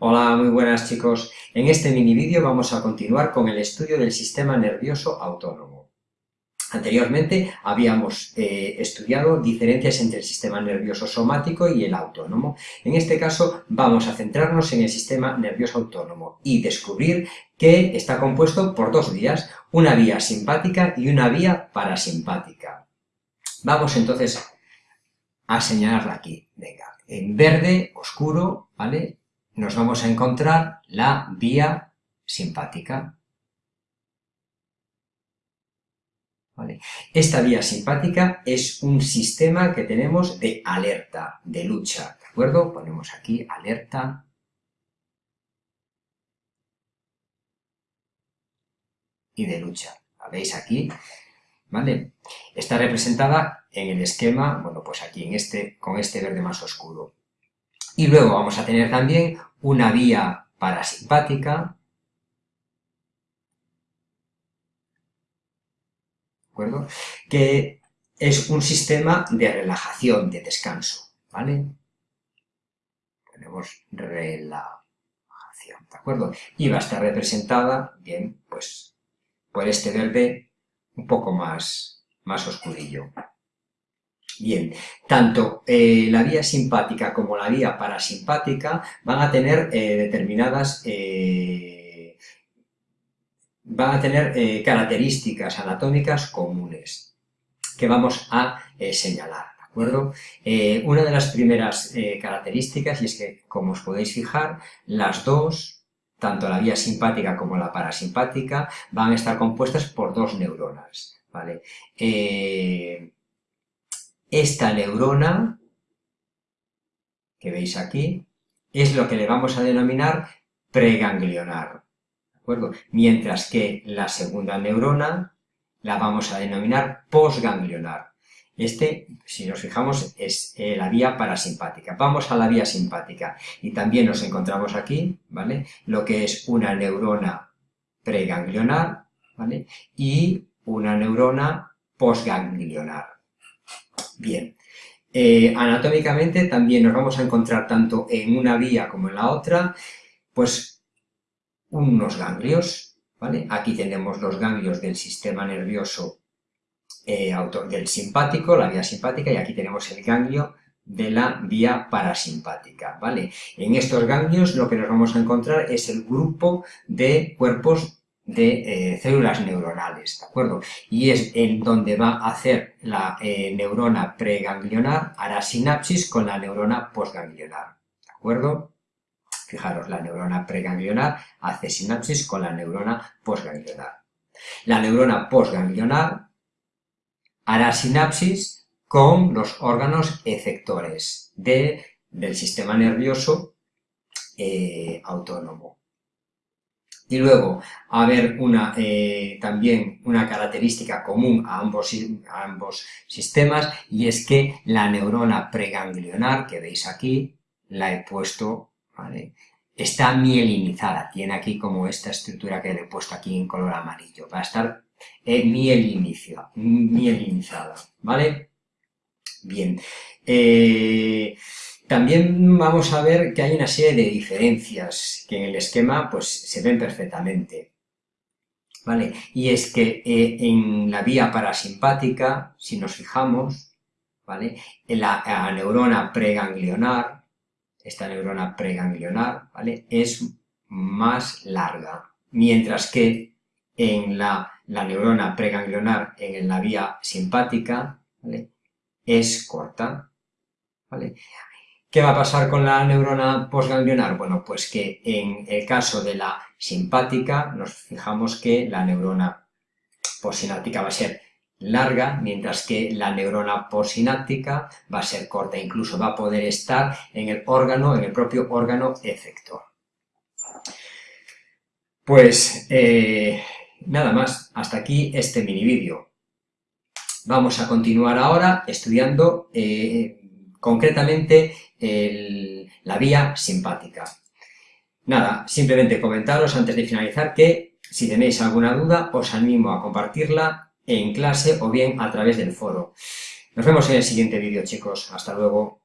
Hola, muy buenas chicos. En este mini vídeo vamos a continuar con el estudio del sistema nervioso autónomo. Anteriormente habíamos eh, estudiado diferencias entre el sistema nervioso somático y el autónomo. En este caso vamos a centrarnos en el sistema nervioso autónomo y descubrir que está compuesto por dos vías, una vía simpática y una vía parasimpática. Vamos entonces a señalarla aquí. Venga, en verde oscuro, ¿vale? Nos vamos a encontrar la vía simpática. Esta vía simpática es un sistema que tenemos de alerta, de lucha, ¿de acuerdo? Ponemos aquí alerta. Y de lucha. ¿La veis aquí? Está representada en el esquema, bueno, pues aquí, en este, con este verde más oscuro. Y luego vamos a tener también una vía parasimpática, ¿de acuerdo? Que es un sistema de relajación, de descanso, ¿vale? Tenemos relajación, ¿de acuerdo? Y va a estar representada, bien, pues, por este verde un poco más, más oscurillo. Bien, tanto eh, la vía simpática como la vía parasimpática van a tener eh, determinadas... Eh, van a tener características anatómicas comunes que vamos a señalar, ¿de acuerdo? una de las primeras características, y es que, como os podéis fijar, las dos, tanto la vía simpática como la parasimpática, van a estar compuestas por dos neuronas, ¿vale? Esta neurona, que veis aquí, es lo que le vamos a denominar preganglionar, ¿de acuerdo? Mientras que la segunda neurona la vamos a denominar posganglionar. Este, si nos fijamos, es eh, la vía parasimpática. Vamos a la vía simpática y también nos encontramos aquí, ¿vale? Lo que es una neurona preganglionar, ¿vale? Y una neurona posganglionar. Bien, eh, anatómicamente también nos vamos a encontrar tanto en una vía como en la otra, pues unos ganglios, ¿vale? Aquí tenemos los ganglios del sistema nervioso eh, del simpático, la vía simpática, y aquí tenemos el ganglio de la vía parasimpática, ¿vale? En estos ganglios lo que nos vamos a encontrar es el grupo de cuerpos de eh, células neuronales, ¿de acuerdo? Y es en donde va a hacer la eh, neurona preganglionar, hará sinapsis con la neurona posganglionar, ¿de acuerdo? Fijaros, la neurona preganglionar hace sinapsis con la neurona posganglionar. La neurona posganglionar hará sinapsis con los órganos efectores del sistema nervioso eh, autónomo. Y luego, a ver una, eh, también una característica común a ambos, a ambos sistemas, y es que la neurona preganglionar, que veis aquí, la he puesto, ¿vale? está mielinizada, tiene aquí como esta estructura que le he puesto aquí en color amarillo, va a estar eh, mielinizada, ¿vale? Bien. Eh, también vamos a ver que hay una serie de diferencias que en el esquema pues, se ven perfectamente. ¿Vale? Y es que eh, en la vía parasimpática, si nos fijamos, ¿vale? En la, neurona preganglionar, esta neurona preganglionar, ¿vale? Es más larga, mientras que en la, la neurona preganglionar en la vía simpática, ¿vale? Es corta, ¿vale? ¿Qué va a pasar con la neurona posganglionar? Bueno, pues que en el caso de la simpática nos fijamos que la neurona posináptica va a ser larga, mientras que la neurona posináptica va a ser corta, incluso va a poder estar en el órgano, en el propio órgano efector. Pues eh, nada más, hasta aquí este mini vídeo. Vamos a continuar ahora estudiando eh, concretamente la vía simpática. Nada, simplemente comentaros antes de finalizar que si tenéis alguna duda os animo a compartirla en clase o bien a través del foro. Nos vemos en el siguiente vídeo chicos, hasta luego.